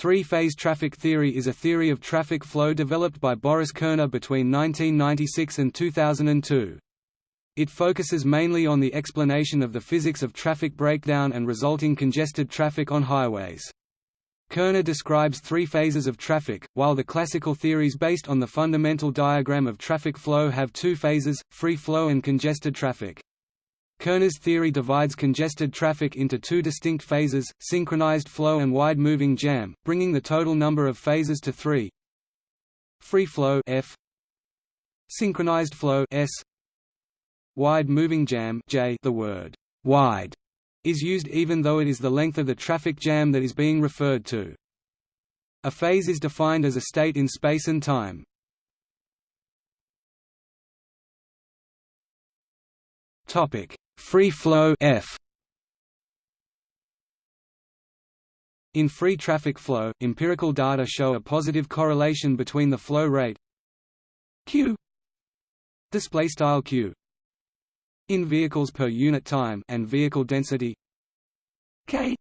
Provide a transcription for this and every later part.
Three-phase traffic theory is a theory of traffic flow developed by Boris Kerner between 1996 and 2002. It focuses mainly on the explanation of the physics of traffic breakdown and resulting congested traffic on highways. Kerner describes three phases of traffic, while the classical theories based on the fundamental diagram of traffic flow have two phases, free flow and congested traffic. Kerner's theory divides congested traffic into two distinct phases, synchronized flow and wide-moving jam, bringing the total number of phases to three. Free flow F, synchronized flow S, wide-moving jam J. The word wide is used even though it is the length of the traffic jam that is being referred to. A phase is defined as a state in space and time. Topic: Free flow F In free traffic flow, empirical data show a positive correlation between the flow rate q display style q in vehicles per unit time and vehicle density k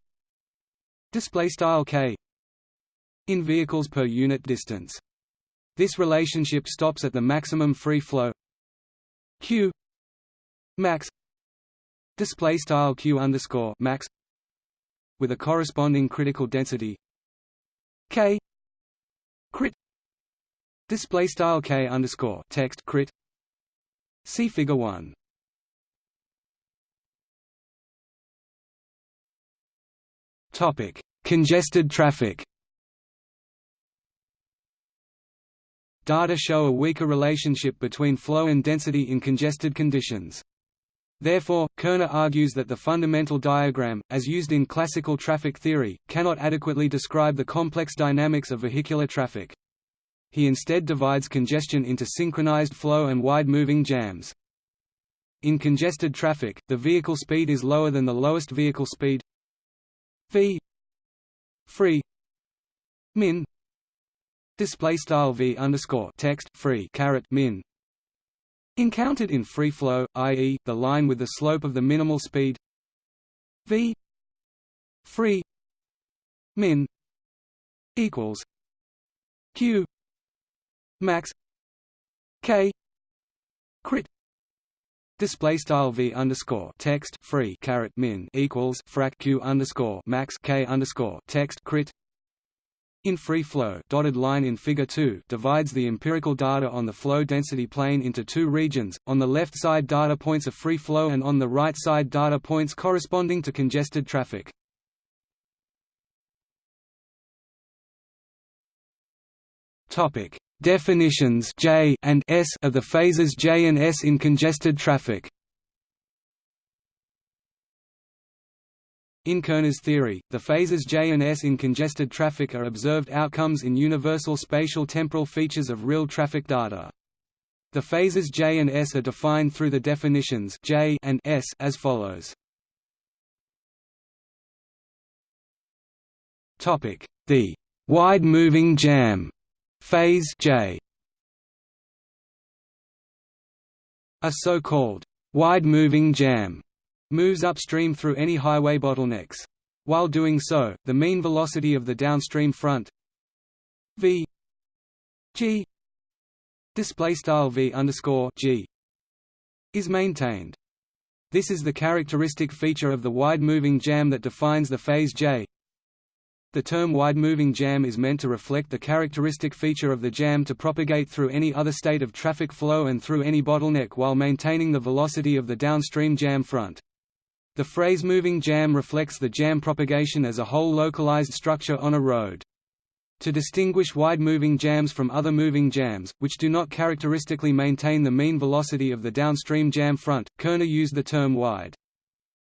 display style k in vehicles per unit distance. This relationship stops at the maximum free flow q max display style q underscore max with a corresponding critical density. K crit display style k underscore text crit. See figure 1 topic congested traffic. Data show a weaker relationship between flow and density in congested conditions. Therefore, Kerner argues that the fundamental diagram, as used in classical traffic theory, cannot adequately describe the complex dynamics of vehicular traffic. He instead divides congestion into synchronized flow and wide-moving jams. In congested traffic, the vehicle speed is lower than the lowest vehicle speed. V. Free. Min. Display style v underscore text free caret min Encountered in free flow, i.e., the line with the slope of the minimal speed v free min equals q max k crit display style v underscore text free caret min equals frac q underscore max k underscore text crit in free flow dotted line in figure 2 divides the empirical data on the flow density plane into two regions, on the left side data points of free flow and on the right side data points corresponding to congested traffic. Definitions J and S of the phases J and S in congested traffic. In Kerner's theory, the phases J and S in congested traffic are observed outcomes in universal spatial temporal features of real traffic data. The phases J and S are defined through the definitions J and S as follows. Topic: The wide-moving jam phase J. A so-called wide-moving jam moves upstream through any highway bottlenecks. While doing so, the mean velocity of the downstream front v g is maintained. This is the characteristic feature of the wide-moving jam that defines the phase J. The term wide-moving jam is meant to reflect the characteristic feature of the jam to propagate through any other state of traffic flow and through any bottleneck while maintaining the velocity of the downstream jam front. The phrase moving jam reflects the jam propagation as a whole localized structure on a road. To distinguish wide-moving jams from other moving jams, which do not characteristically maintain the mean velocity of the downstream jam front, Kerner used the term wide.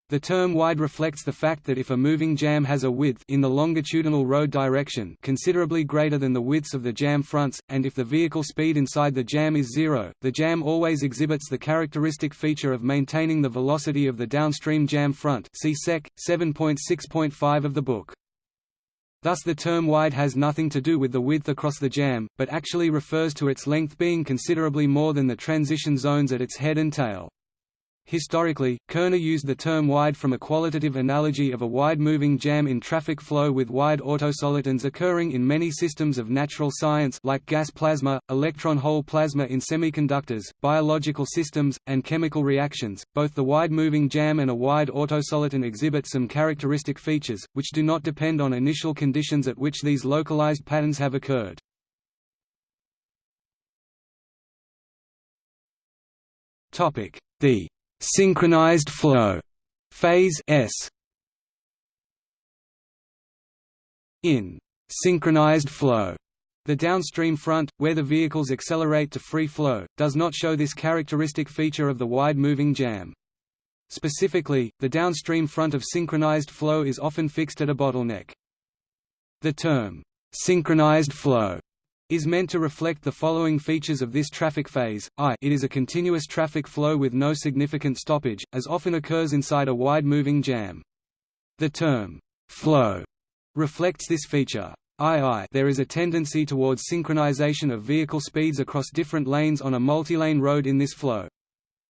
The term wide reflects the fact that if a moving jam has a width in the longitudinal road direction considerably greater than the widths of the jam fronts, and if the vehicle speed inside the jam is zero, the jam always exhibits the characteristic feature of maintaining the velocity of the downstream jam front see Sec. 7.6.5 of the book. Thus the term wide has nothing to do with the width across the jam, but actually refers to its length being considerably more than the transition zones at its head and tail. Historically, Kerner used the term wide from a qualitative analogy of a wide-moving jam in traffic flow with wide autosolitons occurring in many systems of natural science like gas plasma, electron-hole plasma in semiconductors, biological systems, and chemical reactions. Both the wide-moving jam and a wide autosoliton exhibit some characteristic features, which do not depend on initial conditions at which these localized patterns have occurred. The synchronized flow phase S in synchronized flow the downstream front, where the vehicles accelerate to free flow, does not show this characteristic feature of the wide-moving jam. Specifically, the downstream front of synchronized flow is often fixed at a bottleneck. The term, synchronized flow, is meant to reflect the following features of this traffic phase, I it is a continuous traffic flow with no significant stoppage, as often occurs inside a wide-moving jam. The term, flow, reflects this feature. II there is a tendency towards synchronization of vehicle speeds across different lanes on a multilane road in this flow.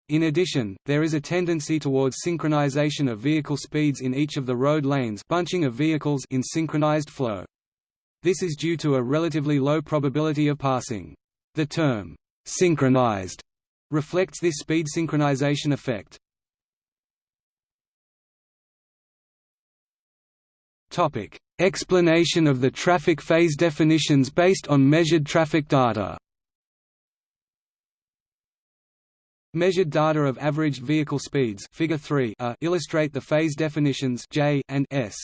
In addition, there is a tendency towards synchronization of vehicle speeds in each of the road lanes bunching of vehicles in synchronized flow. This is due to a relatively low probability of passing. The term, synchronized, reflects this speed synchronization effect. Topic: Explanation of the traffic phase definitions based on measured traffic data. Measured data of averaged vehicle speeds figure 3 a illustrate the phase definitions J and S.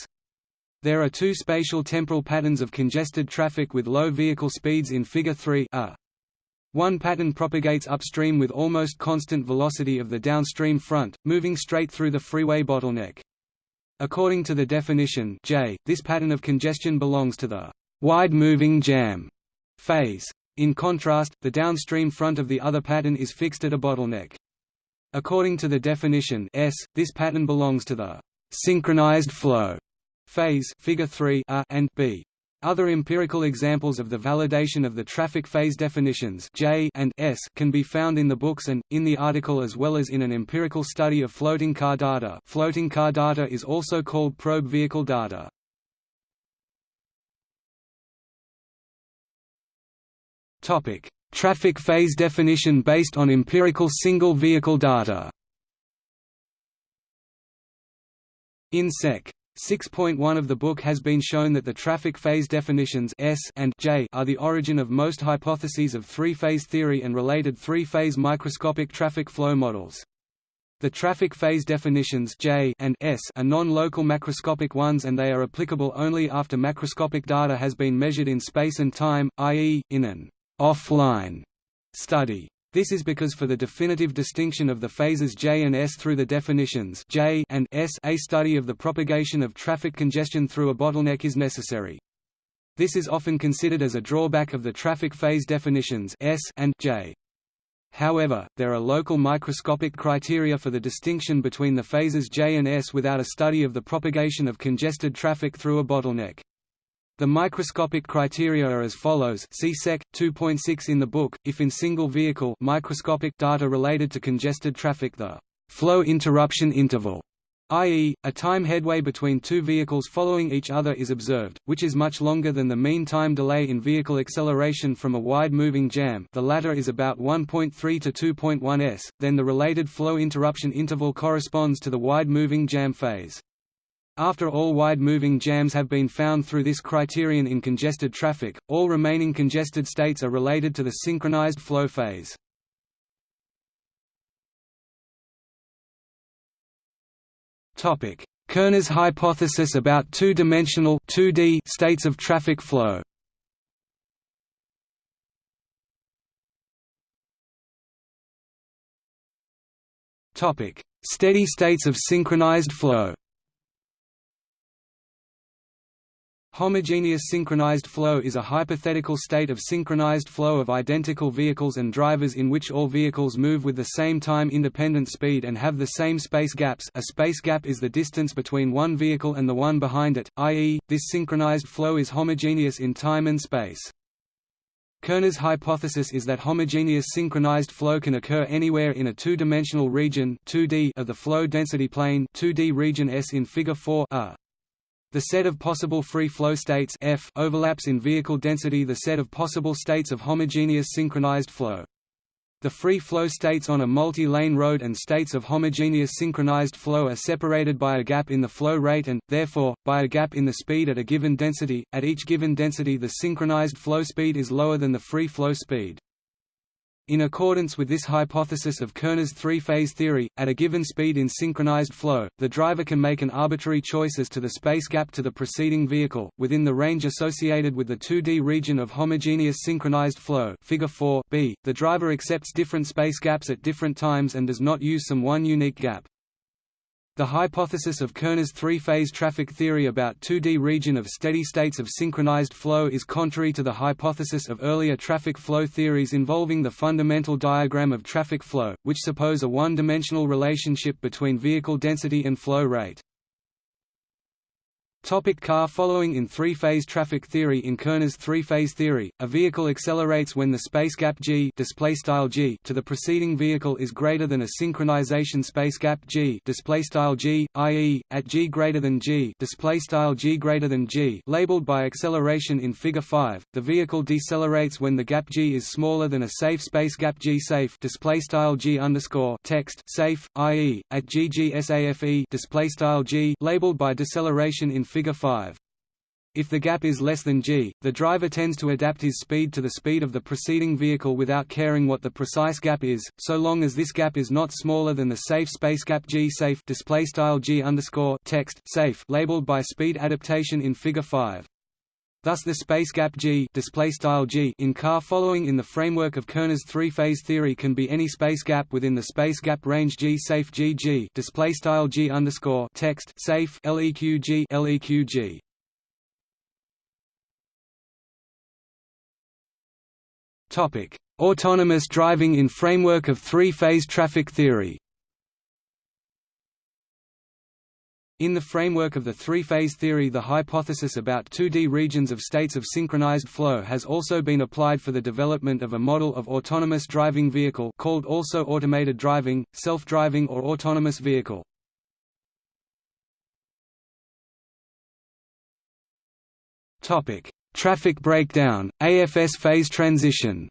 There are two spatial temporal patterns of congested traffic with low vehicle speeds in Figure 3 a. One pattern propagates upstream with almost constant velocity of the downstream front, moving straight through the freeway bottleneck. According to the definition J, this pattern of congestion belongs to the wide-moving jam phase. In contrast, the downstream front of the other pattern is fixed at a bottleneck. According to the definition S, this pattern belongs to the synchronized flow phase figure 3 a and b. Other empirical examples of the validation of the traffic phase definitions J and S can be found in the books and, in the article as well as in an empirical study of floating car data floating car data is also called probe vehicle data. Traffic phase definition based on empirical single vehicle data In Sec. 6.1 of the book has been shown that the traffic phase definitions S and J are the origin of most hypotheses of three-phase theory and related three-phase microscopic traffic flow models. The traffic phase definitions J and S are non-local macroscopic ones and they are applicable only after macroscopic data has been measured in space and time, i.e., in an offline study. This is because for the definitive distinction of the phases J and S through the definitions J and S a study of the propagation of traffic congestion through a bottleneck is necessary. This is often considered as a drawback of the traffic phase definitions S and J. However, there are local microscopic criteria for the distinction between the phases J and S without a study of the propagation of congested traffic through a bottleneck. The microscopic criteria are as follows see Sec. 2.6 in the book, if in single vehicle microscopic data related to congested traffic the flow interruption interval i.e., a time headway between two vehicles following each other is observed, which is much longer than the mean time delay in vehicle acceleration from a wide-moving jam the latter is about 1.3 to 2.1 s, then the related flow interruption interval corresponds to the wide-moving jam phase. After all wide-moving jams have been found through this criterion in congested traffic, all remaining congested states are related to the synchronized flow phase. Kerner's hypothesis about two-dimensional states of traffic flow. Steady states of synchronized flow Homogeneous synchronized flow is a hypothetical state of synchronized flow of identical vehicles and drivers in which all vehicles move with the same time-independent speed and have the same space gaps a space gap is the distance between one vehicle and the one behind it, i.e., this synchronized flow is homogeneous in time and space. Kerner's hypothesis is that homogeneous synchronized flow can occur anywhere in a two-dimensional region 2D of the flow density plane 2D region S in Figure 4 a. The set of possible free flow states F overlaps in vehicle density the set of possible states of homogeneous synchronized flow. The free flow states on a multi-lane road and states of homogeneous synchronized flow are separated by a gap in the flow rate and, therefore, by a gap in the speed at a given density. At each given density the synchronized flow speed is lower than the free flow speed. In accordance with this hypothesis of Kerner's three-phase theory, at a given speed in synchronized flow, the driver can make an arbitrary choice as to the space gap to the preceding vehicle, within the range associated with the 2D region of homogeneous synchronized flow figure 4 b. The driver accepts different space gaps at different times and does not use some one unique gap. The hypothesis of Kerner's three-phase traffic theory about 2D region of steady states of synchronized flow is contrary to the hypothesis of earlier traffic flow theories involving the fundamental diagram of traffic flow, which suppose a one-dimensional relationship between vehicle density and flow rate. Topic car Following in three-phase traffic theory In Kerner's three-phase theory, a vehicle accelerates when the space gap g, g to the preceding vehicle is greater than a synchronization space gap g, g i.e., at g greater than g, g greater than g labeled by acceleration in Figure 5. The vehicle decelerates when the gap g is smaller than a safe space gap g safe g underscore text safe, i.e., at g g safe g labeled by deceleration in Figure 5. If the gap is less than g, the driver tends to adapt his speed to the speed of the preceding vehicle without caring what the precise gap is, so long as this gap is not smaller than the safe space gap g safe display style g underscore text safe labeled by speed adaptation in Figure 5. Thus the space gap g, g in car following in the framework of Kerner's three-phase theory can be any space gap within the space gap range g safe g g text safe leq g leq g. Topic: Autonomous driving in framework of three-phase traffic theory. In the framework of the three-phase theory the hypothesis about 2D regions of states of synchronized flow has also been applied for the development of a model of autonomous driving vehicle called also automated driving, self-driving or autonomous vehicle. Traffic breakdown, AFS phase transition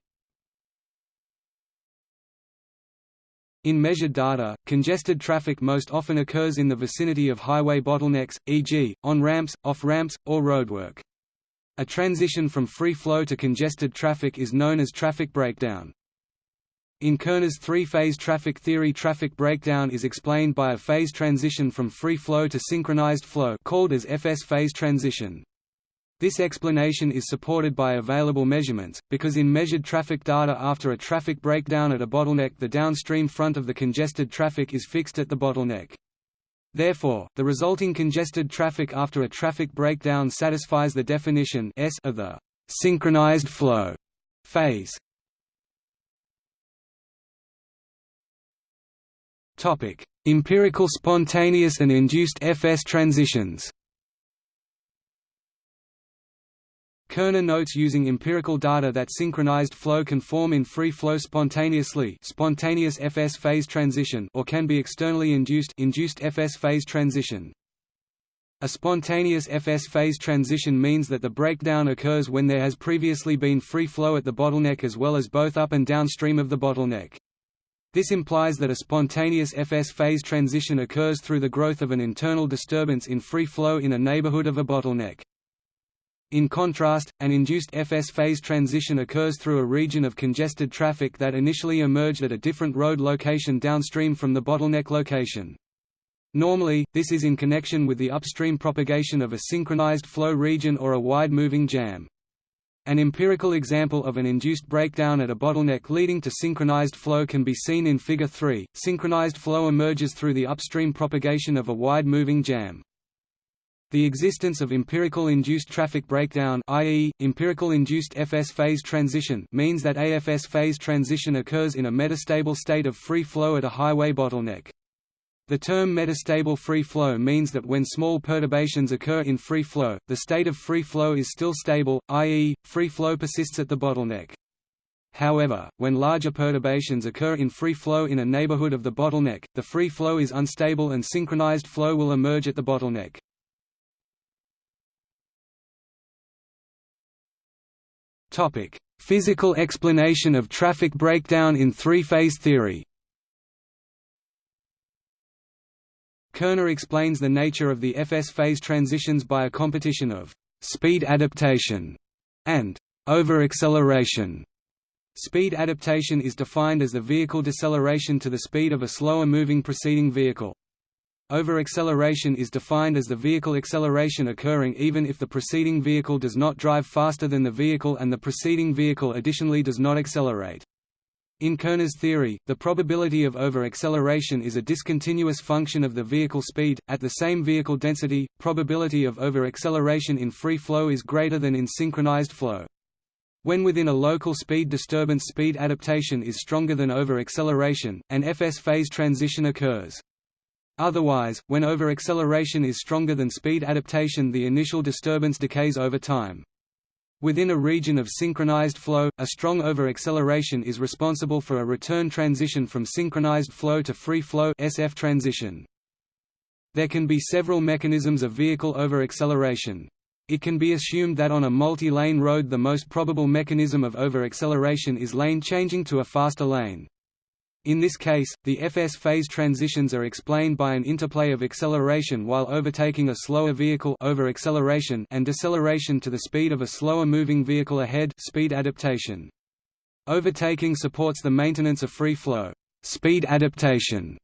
In measured data, congested traffic most often occurs in the vicinity of highway bottlenecks, e.g., on ramps, off ramps, or roadwork. A transition from free flow to congested traffic is known as traffic breakdown. In Kerner's three-phase traffic theory traffic breakdown is explained by a phase transition from free flow to synchronized flow called as FS phase transition. This explanation is supported by available measurements, because in measured traffic data after a traffic breakdown at a bottleneck the downstream front of the congested traffic is fixed at the bottleneck. Therefore, the resulting congested traffic after a traffic breakdown satisfies the definition S of the synchronized flow phase. Topic: Empirical spontaneous and induced FS transitions. Kerner notes using empirical data that synchronized flow can form in free flow spontaneously spontaneous FS phase transition or can be externally induced induced FS phase transition. A spontaneous FS phase transition means that the breakdown occurs when there has previously been free flow at the bottleneck as well as both up and downstream of the bottleneck. This implies that a spontaneous FS phase transition occurs through the growth of an internal disturbance in free flow in a neighborhood of a bottleneck. In contrast, an induced FS phase transition occurs through a region of congested traffic that initially emerged at a different road location downstream from the bottleneck location. Normally, this is in connection with the upstream propagation of a synchronized flow region or a wide-moving jam. An empirical example of an induced breakdown at a bottleneck leading to synchronized flow can be seen in Figure 3. Synchronized flow emerges through the upstream propagation of a wide-moving jam. The existence of empirical induced traffic breakdown i.e., empirical induced FS phase transition means that AFS phase transition occurs in a metastable state of free flow at a highway bottleneck. The term metastable free flow means that when small perturbations occur in free flow, the state of free flow is still stable, i.e., free flow persists at the bottleneck. However, when larger perturbations occur in free flow in a neighborhood of the bottleneck, the free flow is unstable and synchronized flow will emerge at the bottleneck. Topic: Physical explanation of traffic breakdown in three-phase theory. Kerner explains the nature of the FS phase transitions by a competition of speed adaptation and overacceleration. Speed adaptation is defined as the vehicle deceleration to the speed of a slower moving preceding vehicle. Overacceleration is defined as the vehicle acceleration occurring even if the preceding vehicle does not drive faster than the vehicle and the preceding vehicle additionally does not accelerate. In Kerner's theory, the probability of over-acceleration is a discontinuous function of the vehicle speed. At the same vehicle density, probability of over-acceleration in free flow is greater than in synchronized flow. When within a local speed disturbance speed adaptation is stronger than over-acceleration, an FS phase transition occurs. Otherwise, when over-acceleration is stronger than speed adaptation the initial disturbance decays over time. Within a region of synchronized flow, a strong over-acceleration is responsible for a return transition from synchronized flow to free flow SF transition. There can be several mechanisms of vehicle over-acceleration. It can be assumed that on a multi-lane road the most probable mechanism of over-acceleration is lane changing to a faster lane. In this case, the FS phase transitions are explained by an interplay of acceleration while overtaking a slower vehicle over acceleration and deceleration to the speed of a slower moving vehicle ahead speed adaptation. Overtaking supports the maintenance of free flow. Speed adaptation,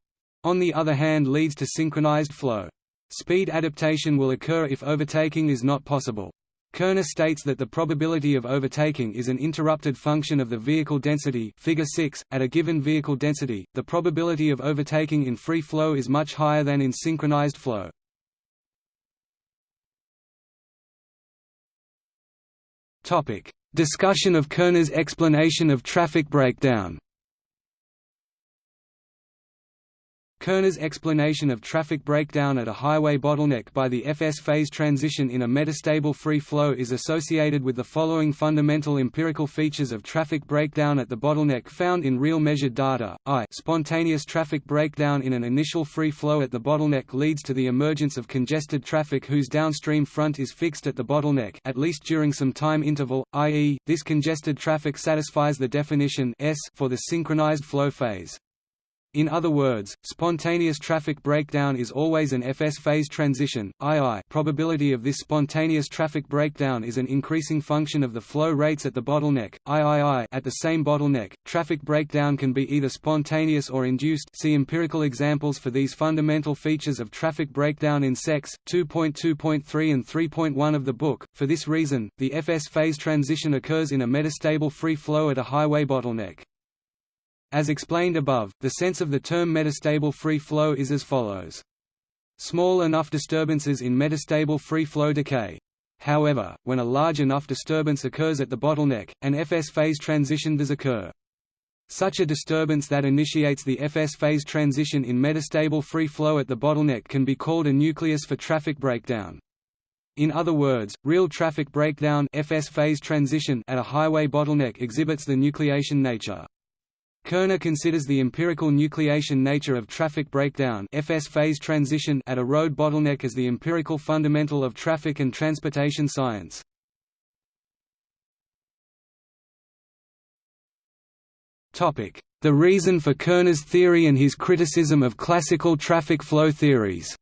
on the other hand leads to synchronized flow. Speed adaptation will occur if overtaking is not possible. Kerner states that the probability of overtaking is an interrupted function of the vehicle density figure 6. .At a given vehicle density, the probability of overtaking in free flow is much higher than in synchronized flow. Discussion of Kerner's explanation of traffic breakdown Kerner's explanation of traffic breakdown at a highway bottleneck by the FS phase transition in a metastable free flow is associated with the following fundamental empirical features of traffic breakdown at the bottleneck found in real measured data. I spontaneous traffic breakdown in an initial free flow at the bottleneck leads to the emergence of congested traffic whose downstream front is fixed at the bottleneck at least during some time interval, i.e., this congested traffic satisfies the definition S for the synchronized flow phase. In other words, spontaneous traffic breakdown is always an FS phase transition. II probability of this spontaneous traffic breakdown is an increasing function of the flow rates at the bottleneck. III at the same bottleneck, traffic breakdown can be either spontaneous or induced. See empirical examples for these fundamental features of traffic breakdown in SECS 2.2.3 and 3.1 of the book. For this reason, the FS phase transition occurs in a metastable free flow at a highway bottleneck. As explained above, the sense of the term metastable free flow is as follows. Small enough disturbances in metastable free flow decay. However, when a large enough disturbance occurs at the bottleneck, an FS phase transition does occur. Such a disturbance that initiates the FS phase transition in metastable free flow at the bottleneck can be called a nucleus for traffic breakdown. In other words, real traffic breakdown FS phase transition at a highway bottleneck exhibits the nucleation nature. Kerner considers the empirical nucleation nature of traffic breakdown FS phase transition at a road bottleneck as the empirical fundamental of traffic and transportation science. The reason for Kerner's theory and his criticism of classical traffic flow theories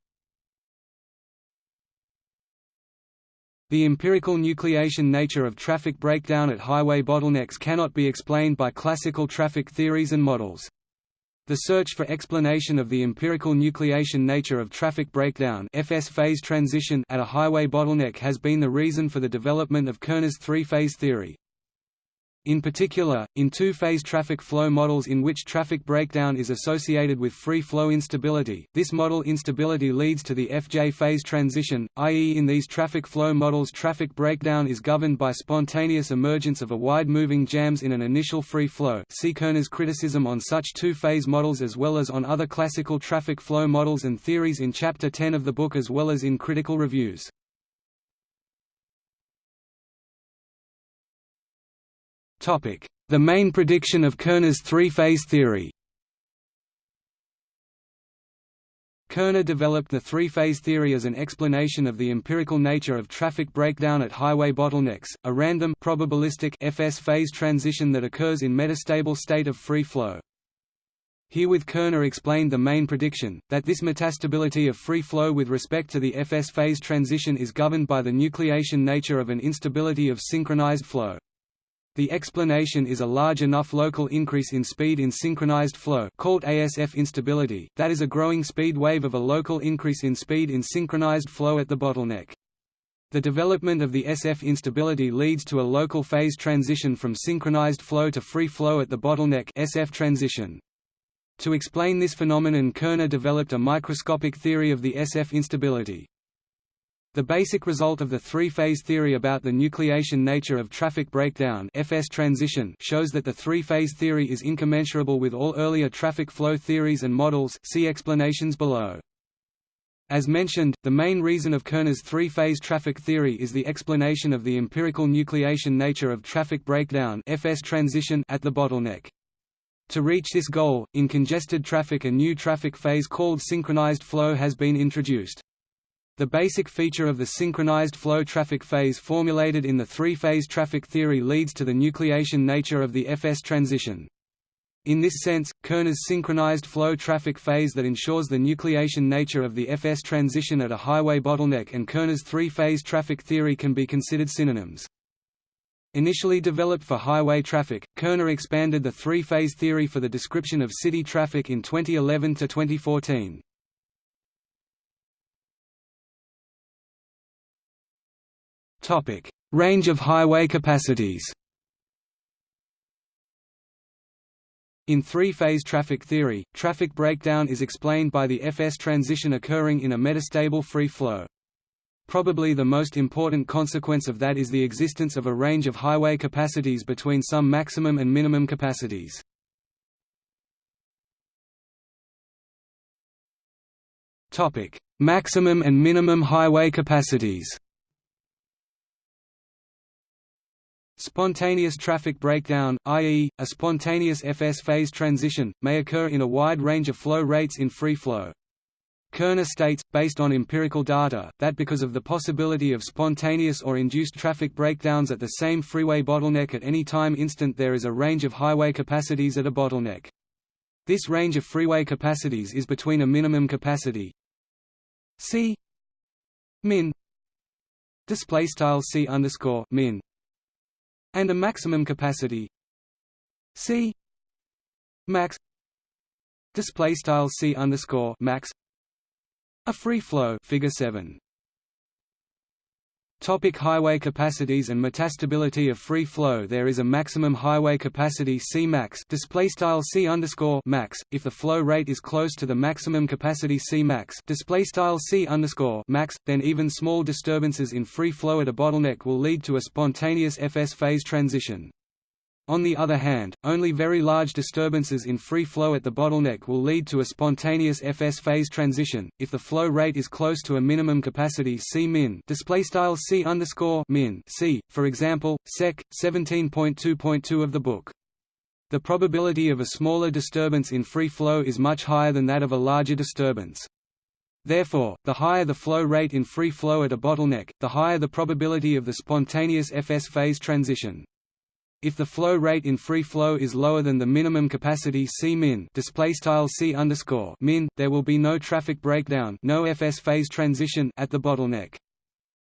The empirical nucleation nature of traffic breakdown at highway bottlenecks cannot be explained by classical traffic theories and models. The search for explanation of the empirical nucleation nature of traffic breakdown FS phase transition at a highway bottleneck has been the reason for the development of Kerner's three-phase theory. In particular, in two-phase traffic flow models in which traffic breakdown is associated with free flow instability, this model instability leads to the FJ phase transition, i.e. in these traffic flow models traffic breakdown is governed by spontaneous emergence of a wide-moving jams in an initial free flow see Kerner's criticism on such two-phase models as well as on other classical traffic flow models and theories in Chapter 10 of the book as well as in critical reviews. The main prediction of Kerner's three-phase theory Kerner developed the three-phase theory as an explanation of the empirical nature of traffic breakdown at highway bottlenecks, a random probabilistic FS phase transition that occurs in metastable state of free flow. Herewith Kerner explained the main prediction, that this metastability of free flow with respect to the FS phase transition is governed by the nucleation nature of an instability of synchronized flow. The explanation is a large enough local increase in speed in synchronized flow called ASF instability, that is a growing speed wave of a local increase in speed in synchronized flow at the bottleneck. The development of the SF instability leads to a local phase transition from synchronized flow to free flow at the bottleneck SF transition. To explain this phenomenon Kerner developed a microscopic theory of the SF instability. The basic result of the three-phase theory about the nucleation nature of traffic breakdown FS transition shows that the three-phase theory is incommensurable with all earlier traffic flow theories and models see explanations below. As mentioned, the main reason of Kerner's three-phase traffic theory is the explanation of the empirical nucleation nature of traffic breakdown FS transition at the bottleneck. To reach this goal, in congested traffic a new traffic phase called synchronized flow has been introduced. The basic feature of the synchronized flow traffic phase formulated in the three-phase traffic theory leads to the nucleation nature of the FS transition. In this sense, Kerner's synchronized flow traffic phase that ensures the nucleation nature of the FS transition at a highway bottleneck and Kerner's three-phase traffic theory can be considered synonyms. Initially developed for highway traffic, Kerner expanded the three-phase theory for the description of city traffic in 2011 to 2014. Range of highway capacities. In three-phase traffic theory, traffic breakdown is explained by the FS transition occurring in a metastable free flow. Probably the most important consequence of that is the existence of a range of highway capacities between some maximum and minimum capacities. Maximum and minimum highway capacities Spontaneous traffic breakdown, i.e., a spontaneous FS phase transition, may occur in a wide range of flow rates in free flow. Kerner states, based on empirical data, that because of the possibility of spontaneous or induced traffic breakdowns at the same freeway bottleneck at any time instant there is a range of highway capacities at a bottleneck. This range of freeway capacities is between a minimum capacity C min display style C min and a maximum capacity. C. Max. Display style C underscore max. A free flow figure 7 Topic highway capacities and metastability of free flow There is a maximum highway capacity C max display style C max if the flow rate is close to the maximum capacity C max display style C max then even small disturbances in free flow at a bottleneck will lead to a spontaneous FS phase transition. On the other hand, only very large disturbances in free flow at the bottleneck will lead to a spontaneous FS phase transition. If the flow rate is close to a minimum capacity C min, display style C underscore min C, for example, Sec. 17.2.2 of the book. The probability of a smaller disturbance in free flow is much higher than that of a larger disturbance. Therefore, the higher the flow rate in free flow at a bottleneck, the higher the probability of the spontaneous FS phase transition. If the flow rate in free flow is lower than the minimum capacity C min C min, there will be no traffic breakdown, no FS phase transition at the bottleneck.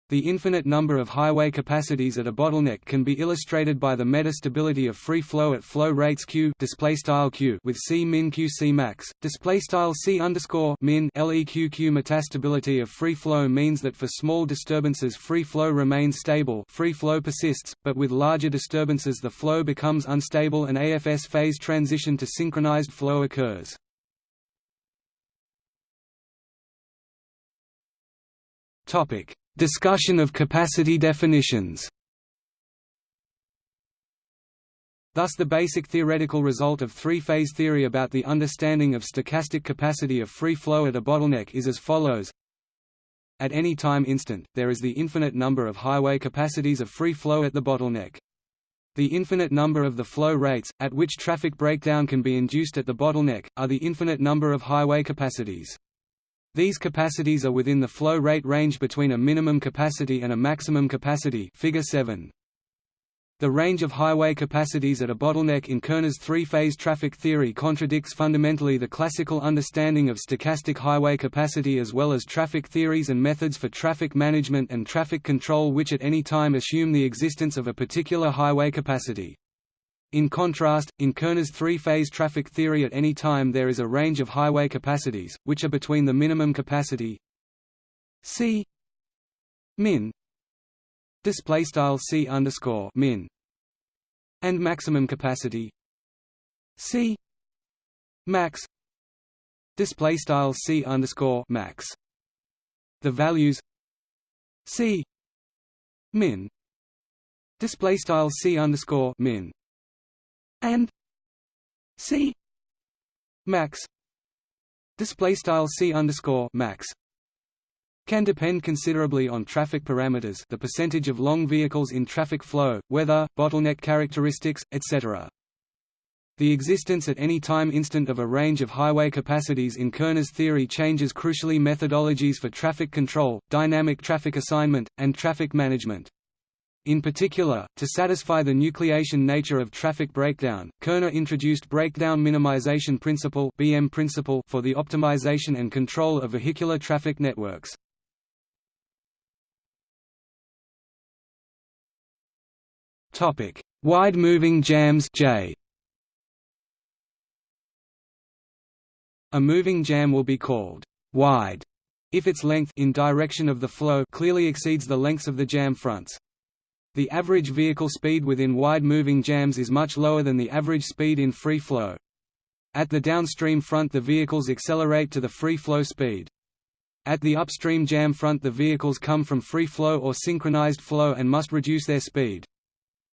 The infinite number of highway capacities at a bottleneck can be illustrated by the metastability of free flow at flow rates q q with c min q c max display style c underscore min leq q metastability of free flow means that for small disturbances free flow remains stable free flow persists, but with larger disturbances the flow becomes unstable and AFS phase transition to synchronized flow occurs. Topic Discussion of capacity definitions Thus the basic theoretical result of three-phase theory about the understanding of stochastic capacity of free flow at a bottleneck is as follows At any time instant, there is the infinite number of highway capacities of free flow at the bottleneck. The infinite number of the flow rates, at which traffic breakdown can be induced at the bottleneck, are the infinite number of highway capacities. These capacities are within the flow rate range between a minimum capacity and a maximum capacity figure 7. The range of highway capacities at a bottleneck in Kerner's three-phase traffic theory contradicts fundamentally the classical understanding of stochastic highway capacity as well as traffic theories and methods for traffic management and traffic control which at any time assume the existence of a particular highway capacity. In contrast, in Kerner's three-phase traffic theory at any time there is a range of highway capacities, which are between the minimum capacity c min display style c min and maximum capacity c max display style c underscore max. The values c min display style c underscore min and c max display style c underscore max can depend considerably on traffic parameters the percentage of long vehicles in traffic flow, weather, bottleneck characteristics, etc. The existence at any time instant of a range of highway capacities in Kerner's theory changes crucially methodologies for traffic control, dynamic traffic assignment, and traffic management. In particular, to satisfy the nucleation nature of traffic breakdown, Kerner introduced breakdown minimization principle (BM principle) for the optimization and control of vehicular traffic networks. Topic: Wide moving jams J. A moving jam will be called wide if its length in direction of the flow clearly exceeds the lengths of the jam fronts. The average vehicle speed within wide-moving jams is much lower than the average speed in free flow. At the downstream front the vehicles accelerate to the free flow speed. At the upstream jam front the vehicles come from free flow or synchronized flow and must reduce their speed.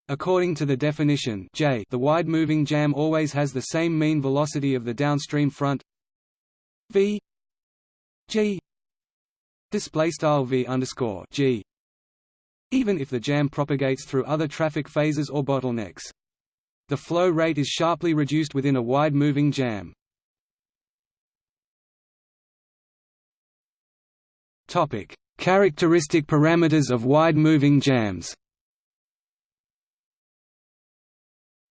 According to the definition J, the wide-moving jam always has the same mean velocity of the downstream front v g display style v underscore g even if the jam propagates through other traffic phases or bottlenecks. The flow rate is sharply reduced within a wide-moving jam. Topic: Characteristic parameters of wide-moving jams.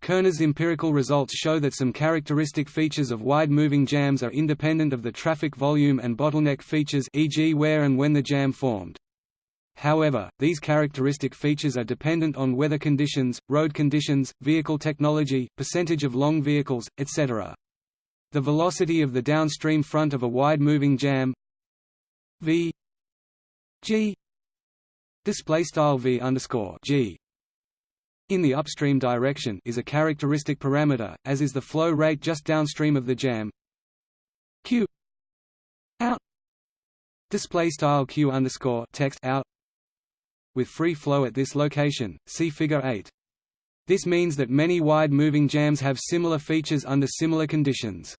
Kerner's empirical results show that some characteristic features of wide-moving jams are independent of the traffic volume and bottleneck features e.g. where and when the jam formed. However, these characteristic features are dependent on weather conditions, road conditions, vehicle technology, percentage of long vehicles, etc. The velocity of the downstream front of a wide-moving jam v g display style v underscore g in the upstream direction is a characteristic parameter, as is the flow rate just downstream of the jam q out display style q underscore text out with free flow at this location, see Figure 8. This means that many wide-moving jams have similar features under similar conditions.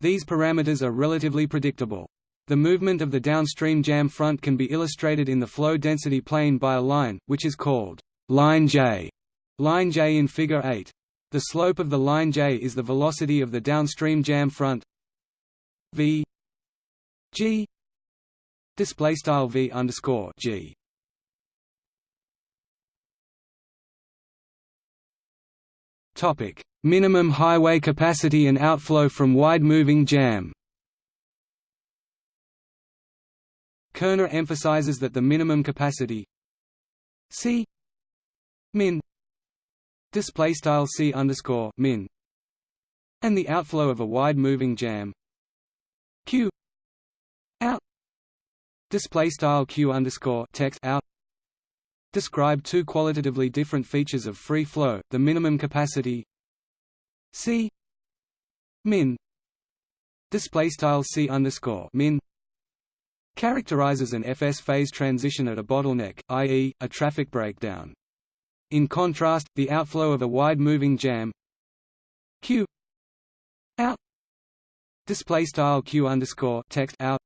These parameters are relatively predictable. The movement of the downstream jam front can be illustrated in the flow density plane by a line, which is called line J, line J in Figure 8. The slope of the line J is the velocity of the downstream jam front v g display style v underscore g. Topic: Minimum highway capacity and outflow from wide-moving jam. Kerner emphasizes that the minimum capacity C min display style C underscore min and the outflow of a wide moving jam Q out display style Q underscore text out describe two qualitatively different features of free flow the minimum capacity C min display style C underscore min characterizes an FS phase transition at a bottleneck, i.e., a traffic breakdown. In contrast, the outflow of a wide-moving jam Q out display style Q underscore text out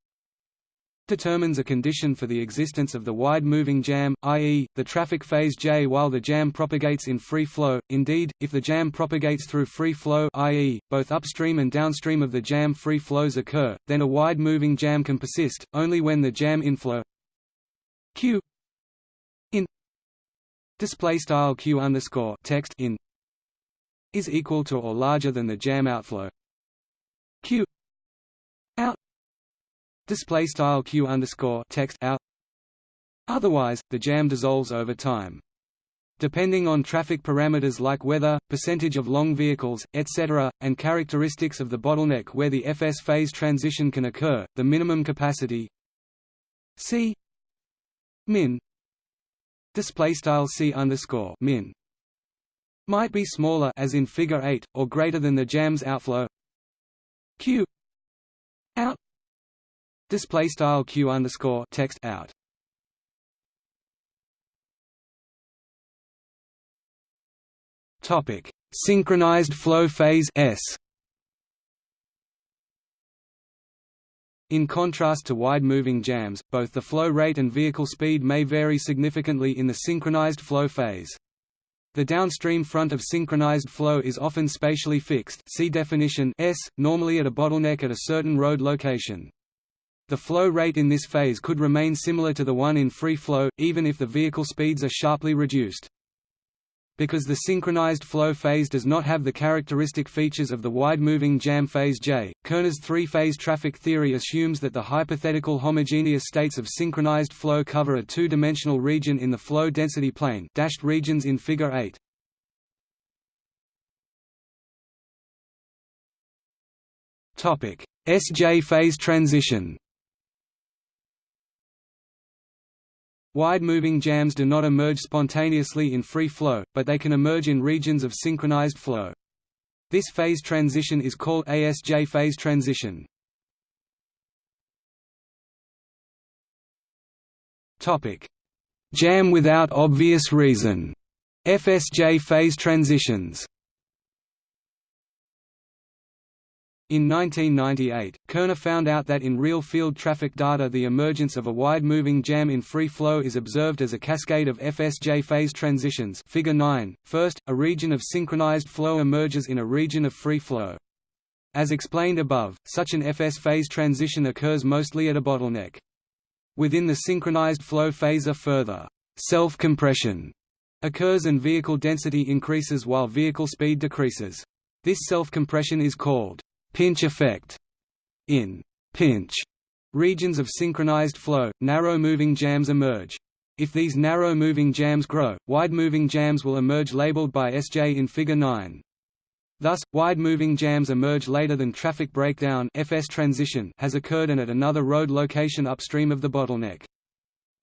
determines a condition for the existence of the wide-moving jam, i.e., the traffic phase J while the jam propagates in free flow. Indeed, if the jam propagates through free flow i.e., both upstream and downstream of the jam free flows occur, then a wide-moving jam can persist, only when the jam inflow q in display style q underscore text in is equal to or larger than the jam outflow q out display style q underscore text out otherwise the jam dissolves over time. Depending on traffic parameters like weather percentage of long vehicles etc and characteristics of the bottleneck where the fs phase transition can occur the minimum capacity c min display style c underscore min might be smaller as in figure 8 or greater than the jam's outflow q out Display style q underscore text out. Topic: Synchronized flow phase S. In contrast to wide-moving jams, both the flow rate and vehicle speed may vary significantly in the synchronized flow phase. The downstream front of synchronized flow is often spatially fixed see definition S, normally at a bottleneck at a certain road location. The flow rate in this phase could remain similar to the one in free flow, even if the vehicle speeds are sharply reduced. Because the synchronized flow phase does not have the characteristic features of the wide-moving jam phase J, Kerner's three-phase traffic theory assumes that the hypothetical homogeneous states of synchronized flow cover a two-dimensional region in the flow density plane dashed regions in Figure 8. SJ phase transition Wide-moving jams do not emerge spontaneously in free flow, but they can emerge in regions of synchronized flow. This phase transition is called ASJ phase transition. Topic: Jam without obvious reason FSJ phase transitions In 1998, Kerner found out that in real field traffic data the emergence of a wide-moving jam in free flow is observed as a cascade of FSJ phase transitions figure 9. First, a region of synchronized flow emerges in a region of free flow. As explained above, such an FS phase transition occurs mostly at a bottleneck. Within the synchronized flow phase a further self-compression occurs and vehicle density increases while vehicle speed decreases. This self-compression is called pinch effect. In pinch regions of synchronized flow, narrow moving jams emerge. If these narrow moving jams grow, wide moving jams will emerge labeled by SJ in Figure 9. Thus, wide moving jams emerge later than traffic breakdown FS transition has occurred and at another road location upstream of the bottleneck.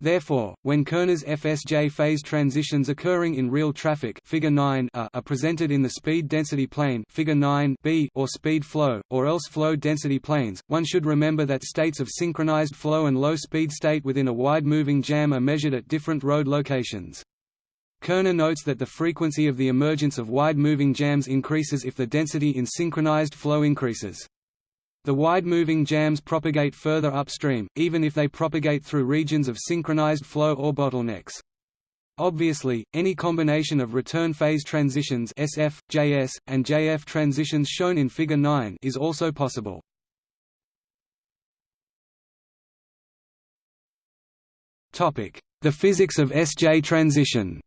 Therefore, when Kerner's FSJ phase transitions occurring in real traffic figure 9 are, presented in the speed density plane figure 9 b or speed flow, or else flow density planes, one should remember that states of synchronized flow and low speed state within a wide-moving jam are measured at different road locations. Kerner notes that the frequency of the emergence of wide-moving jams increases if the density in synchronized flow increases. The wide-moving jams propagate further upstream, even if they propagate through regions of synchronized flow or bottlenecks. Obviously, any combination of return phase transitions SF, JS, and JF transitions shown in Figure 9 is also possible. The physics of SJ transition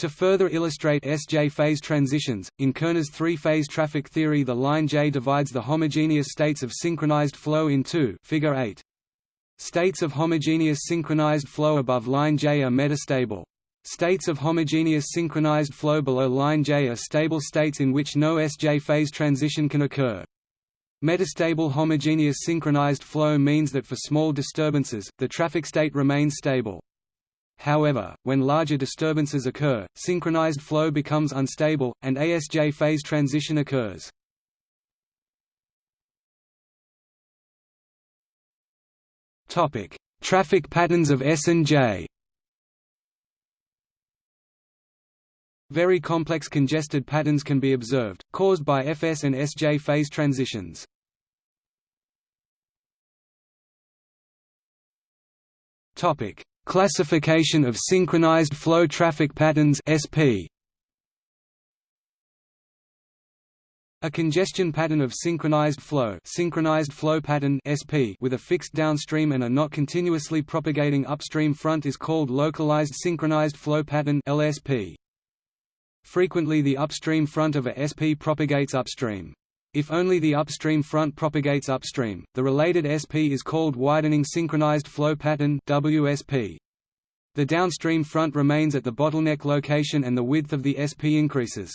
To further illustrate SJ phase transitions, in Kerner's three-phase traffic theory the line J divides the homogeneous states of synchronized flow in two figure 8. States of homogeneous synchronized flow above line J are metastable. States of homogeneous synchronized flow below line J are stable states in which no SJ phase transition can occur. Metastable homogeneous synchronized flow means that for small disturbances, the traffic state remains stable. However, when larger disturbances occur, synchronized flow becomes unstable, and ASJ phase transition occurs. Topic: Traffic patterns of S and J. Very complex congested patterns can be observed, caused by FS and SJ phase transitions. Topic: Classification of synchronized flow traffic patterns (SP). A congestion pattern of synchronized flow, synchronized flow pattern (SP) with a fixed downstream and a not continuously propagating upstream front is called localized synchronized flow pattern (LSP). Frequently the upstream front of a SP propagates upstream. If only the upstream front propagates upstream, the related SP is called widening synchronized flow pattern WSP. The downstream front remains at the bottleneck location and the width of the SP increases.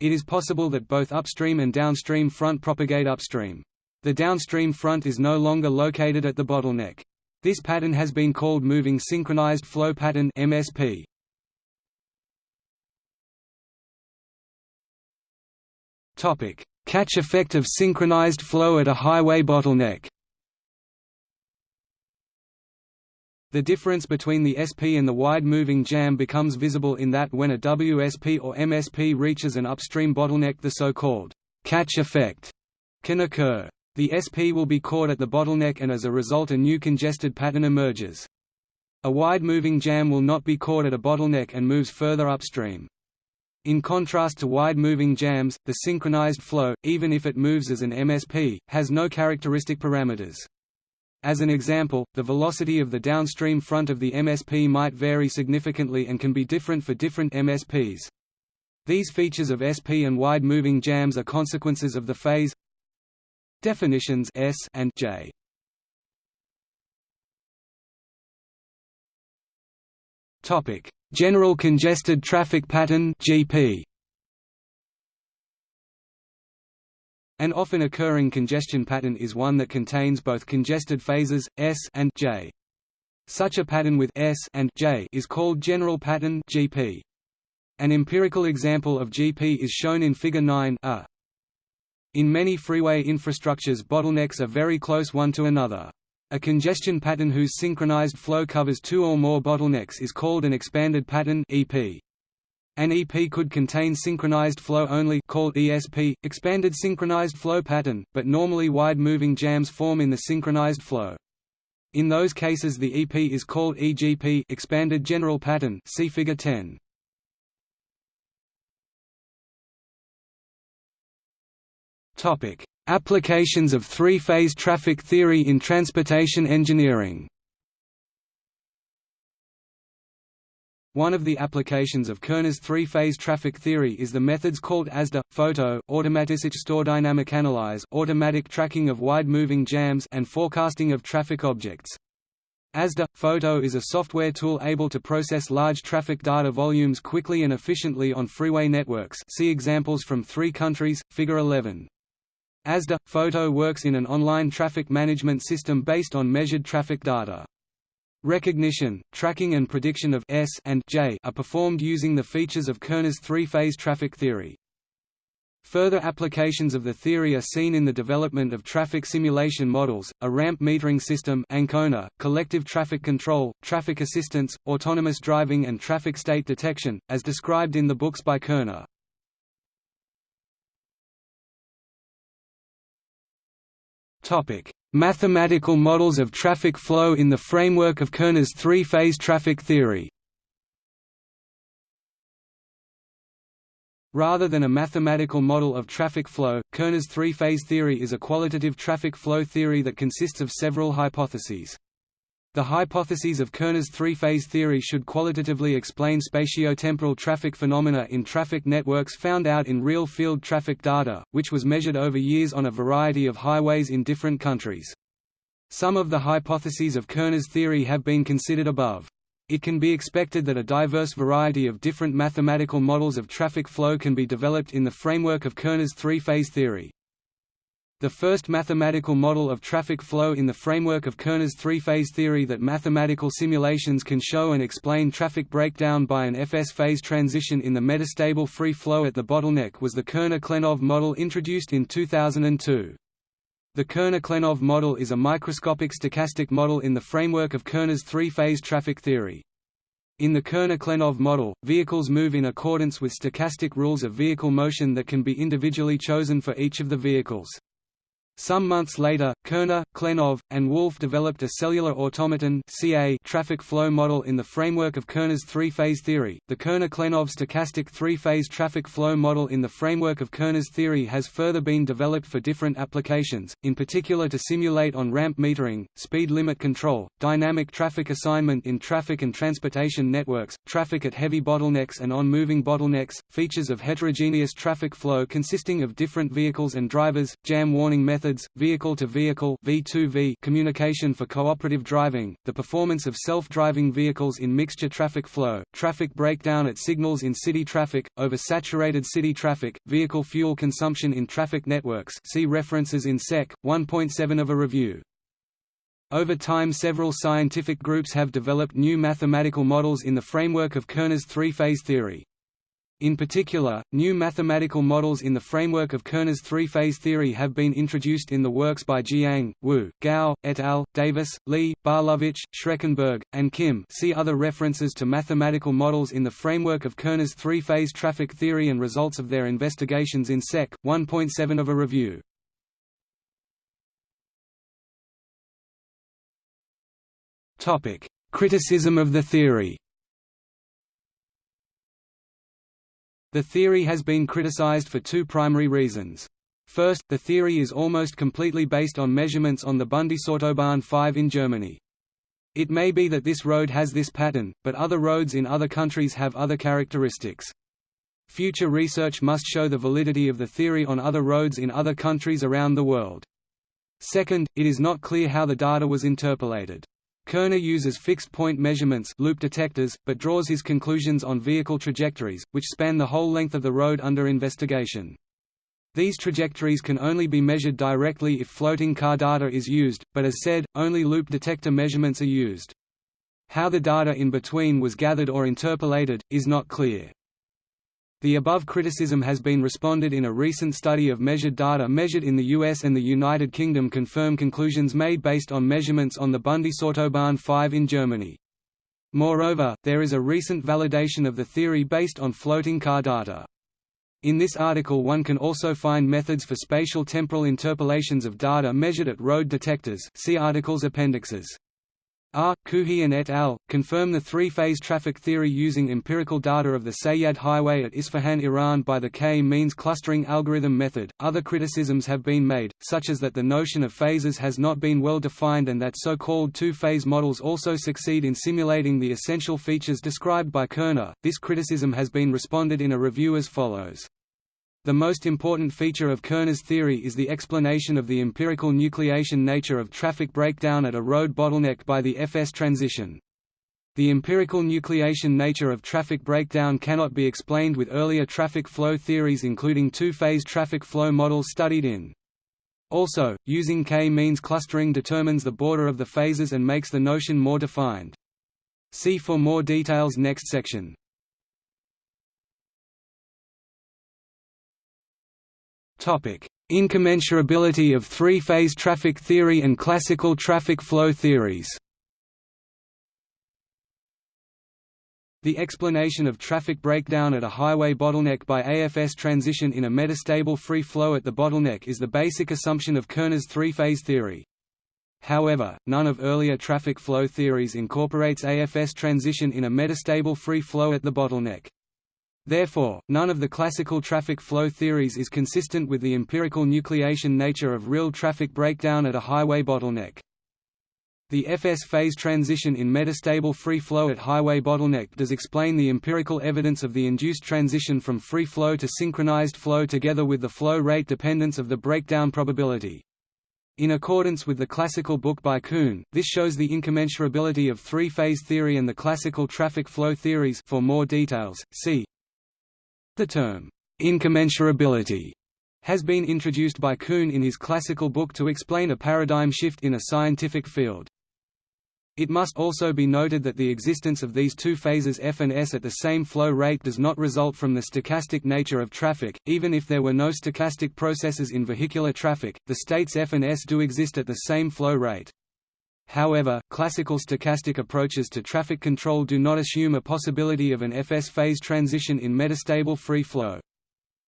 It is possible that both upstream and downstream front propagate upstream. The downstream front is no longer located at the bottleneck. This pattern has been called moving synchronized flow pattern MSP. Topic: Catch effect of synchronized flow at a highway bottleneck The difference between the SP and the wide-moving jam becomes visible in that when a WSP or MSP reaches an upstream bottleneck the so-called catch effect can occur. The SP will be caught at the bottleneck and as a result a new congested pattern emerges. A wide-moving jam will not be caught at a bottleneck and moves further upstream. In contrast to wide-moving jams, the synchronized flow, even if it moves as an MSP, has no characteristic parameters. As an example, the velocity of the downstream front of the MSP might vary significantly and can be different for different MSPs. These features of SP and wide-moving jams are consequences of the phase definitions S and J. Topic: General congested traffic pattern (GP). An often occurring congestion pattern is one that contains both congested phases S and J. Such a pattern with S and J is called general pattern (GP). An empirical example of GP is shown in Figure 9 a. In many freeway infrastructures bottlenecks are very close one to another. A congestion pattern whose synchronized flow covers two or more bottlenecks is called an expanded pattern EP. An EP could contain synchronized flow only called ESP, expanded synchronized flow pattern, but normally wide-moving jams form in the synchronized flow. In those cases the EP is called EGP expanded general pattern see figure 10. Topic: Applications of three-phase traffic theory in transportation engineering One of the applications of Kerner's three-phase traffic theory is the methods called ASDA, FOTO, automatic store dynamic analyze, automatic tracking of wide-moving jams and forecasting of traffic objects. ASDA FOTO is a software tool able to process large traffic data volumes quickly and efficiently on freeway networks. See examples from 3 countries, Figure 11. ASDA FOTO works in an online traffic management system based on measured traffic data. Recognition, tracking and prediction of S and J are performed using the features of Kerner's three-phase traffic theory. Further applications of the theory are seen in the development of traffic simulation models, a ramp metering system Ancona, collective traffic control, traffic assistance, autonomous driving and traffic state detection, as described in the books by Kerner. Mathematical models of traffic flow in the framework of Kerner's three-phase traffic theory. Rather than a mathematical model of traffic flow, Kerner's three-phase theory is a qualitative traffic flow theory that consists of several hypotheses. The hypotheses of Kerner's three-phase theory should qualitatively explain spatiotemporal traffic phenomena in traffic networks found out in real-field traffic data, which was measured over years on a variety of highways in different countries. Some of the hypotheses of Kerner's theory have been considered above. It can be expected that a diverse variety of different mathematical models of traffic flow can be developed in the framework of Kerner's three-phase theory. The first mathematical model of traffic flow in the framework of Kerner's three-phase theory that mathematical simulations can show and explain traffic breakdown by an FS phase transition in the metastable free flow at the bottleneck was the Kerner-Klenov model introduced in 2002. The Kerner-Klenov model is a microscopic stochastic model in the framework of Kerner's three-phase traffic theory. In the Kerner-Klenov model, vehicles move in accordance with stochastic rules of vehicle motion that can be individually chosen for each of the vehicles. Some months later, Kerner, Klenov, and Wolf developed a cellular automaton (CA) traffic flow model in the framework of Kerner's three-phase theory. The Kerner-Klenov stochastic three-phase traffic flow model in the framework of Kerner's theory has further been developed for different applications, in particular to simulate on-ramp metering, speed limit control, dynamic traffic assignment in traffic and transportation networks, traffic at heavy bottlenecks and on moving bottlenecks, features of heterogeneous traffic flow consisting of different vehicles and drivers, jam warning methods methods, vehicle-to-vehicle -vehicle communication for cooperative driving, the performance of self-driving vehicles in mixture traffic flow, traffic breakdown at signals in city traffic, oversaturated city traffic, vehicle fuel consumption in traffic networks see references in Sec. 1.7 of a review. Over time several scientific groups have developed new mathematical models in the framework of Kerner's three-phase theory. In particular, new mathematical models in the framework of Kerner's three-phase theory have been introduced in the works by Jiang, Wu, Gao, et al., Davis, Lee, Barlovic, Schreckenberg, and Kim see other references to mathematical models in the framework of Kerner's three-phase traffic theory and results of their investigations in Sec. 1.7 of a review. Criticism of the theory The theory has been criticized for two primary reasons. First, the theory is almost completely based on measurements on the Bundesautobahn 5 in Germany. It may be that this road has this pattern, but other roads in other countries have other characteristics. Future research must show the validity of the theory on other roads in other countries around the world. Second, it is not clear how the data was interpolated. Kerner uses fixed-point measurements loop detectors, but draws his conclusions on vehicle trajectories, which span the whole length of the road under investigation. These trajectories can only be measured directly if floating car data is used, but as said, only loop detector measurements are used. How the data in between was gathered or interpolated, is not clear. The above criticism has been responded in a recent study of measured data measured in the US and the United Kingdom confirm conclusions made based on measurements on the Bundesautobahn 5 in Germany. Moreover, there is a recent validation of the theory based on floating car data. In this article one can also find methods for spatial temporal interpolations of data measured at road detectors see article's appendixes. R. Kouhian et al. confirm the three-phase traffic theory using empirical data of the Sayyad Highway at Isfahan, Iran by the K-means clustering algorithm method. Other criticisms have been made, such as that the notion of phases has not been well defined and that so-called two-phase models also succeed in simulating the essential features described by Kerner. This criticism has been responded in a review as follows. The most important feature of Kerner's theory is the explanation of the empirical nucleation nature of traffic breakdown at a road bottleneck by the FS transition. The empirical nucleation nature of traffic breakdown cannot be explained with earlier traffic flow theories including two-phase traffic flow models studied in. Also, using k-means clustering determines the border of the phases and makes the notion more defined. See for more details next section. Incommensurability of three-phase traffic theory and classical traffic flow theories The explanation of traffic breakdown at a highway bottleneck by AFS transition in a metastable free flow at the bottleneck is the basic assumption of Kerner's three-phase theory. However, none of earlier traffic flow theories incorporates AFS transition in a metastable free flow at the bottleneck. Therefore, none of the classical traffic flow theories is consistent with the empirical nucleation nature of real traffic breakdown at a highway bottleneck. The FS phase transition in metastable free flow at highway bottleneck does explain the empirical evidence of the induced transition from free flow to synchronized flow together with the flow rate dependence of the breakdown probability. In accordance with the classical book by Kuhn, this shows the incommensurability of three-phase theory and the classical traffic flow theories for more details, see The term, incommensurability, has been introduced by Kuhn in his classical book to explain a paradigm shift in a scientific field. It must also be noted that the existence of these two phases F and S at the same flow rate does not result from the stochastic nature of traffic, even if there were no stochastic processes in vehicular traffic, the states F and S do exist at the same flow rate. However, classical stochastic approaches to traffic control do not assume a possibility of an FS phase transition in metastable free flow.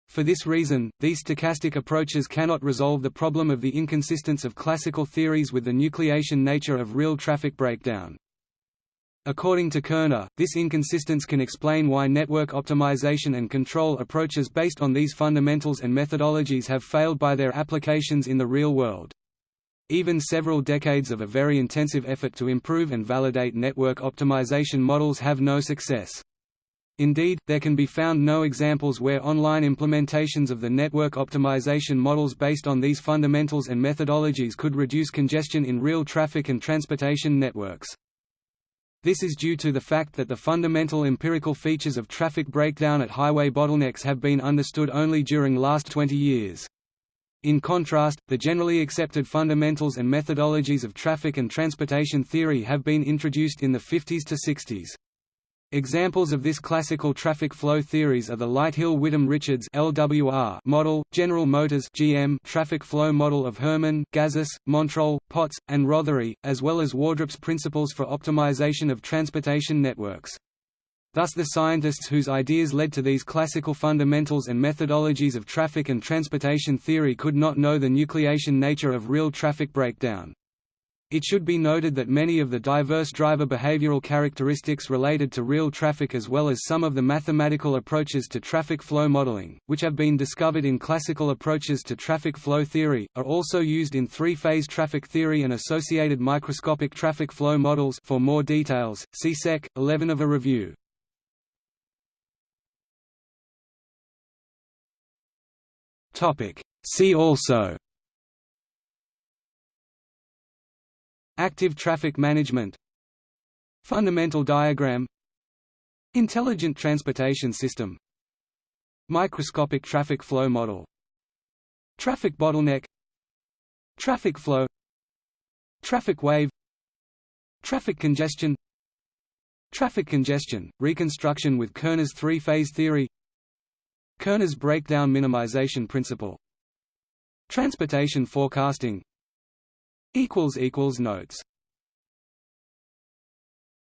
For this reason, these stochastic approaches cannot resolve the problem of the inconsistence of classical theories with the nucleation nature of real traffic breakdown. According to Kerner, this inconsistence can explain why network optimization and control approaches based on these fundamentals and methodologies have failed by their applications in the real world. Even several decades of a very intensive effort to improve and validate network optimization models have no success. Indeed, there can be found no examples where online implementations of the network optimization models based on these fundamentals and methodologies could reduce congestion in real traffic and transportation networks. This is due to the fact that the fundamental empirical features of traffic breakdown at highway bottlenecks have been understood only during last 20 years. In contrast, the generally accepted fundamentals and methodologies of traffic and transportation theory have been introduced in the 50s to 60s. Examples of this classical traffic flow theories are the Lighthill-Whitham-Richards (LWR) model, General Motors (GM) traffic flow model of Herman, Gazis, Montroll, Potts, and Rothery, as well as Wardrop's principles for optimization of transportation networks. Thus the scientists whose ideas led to these classical fundamentals and methodologies of traffic and transportation theory could not know the nucleation nature of real traffic breakdown. It should be noted that many of the diverse driver behavioral characteristics related to real traffic as well as some of the mathematical approaches to traffic flow modeling, which have been discovered in classical approaches to traffic flow theory, are also used in three-phase traffic theory and associated microscopic traffic flow models for more details, see Sec. 11 of a review. See also Active traffic management Fundamental diagram Intelligent transportation system Microscopic traffic flow model Traffic bottleneck Traffic flow Traffic wave Traffic congestion Traffic congestion, reconstruction with Kerner's three-phase theory Kerner's breakdown minimization principle. Transportation forecasting Notes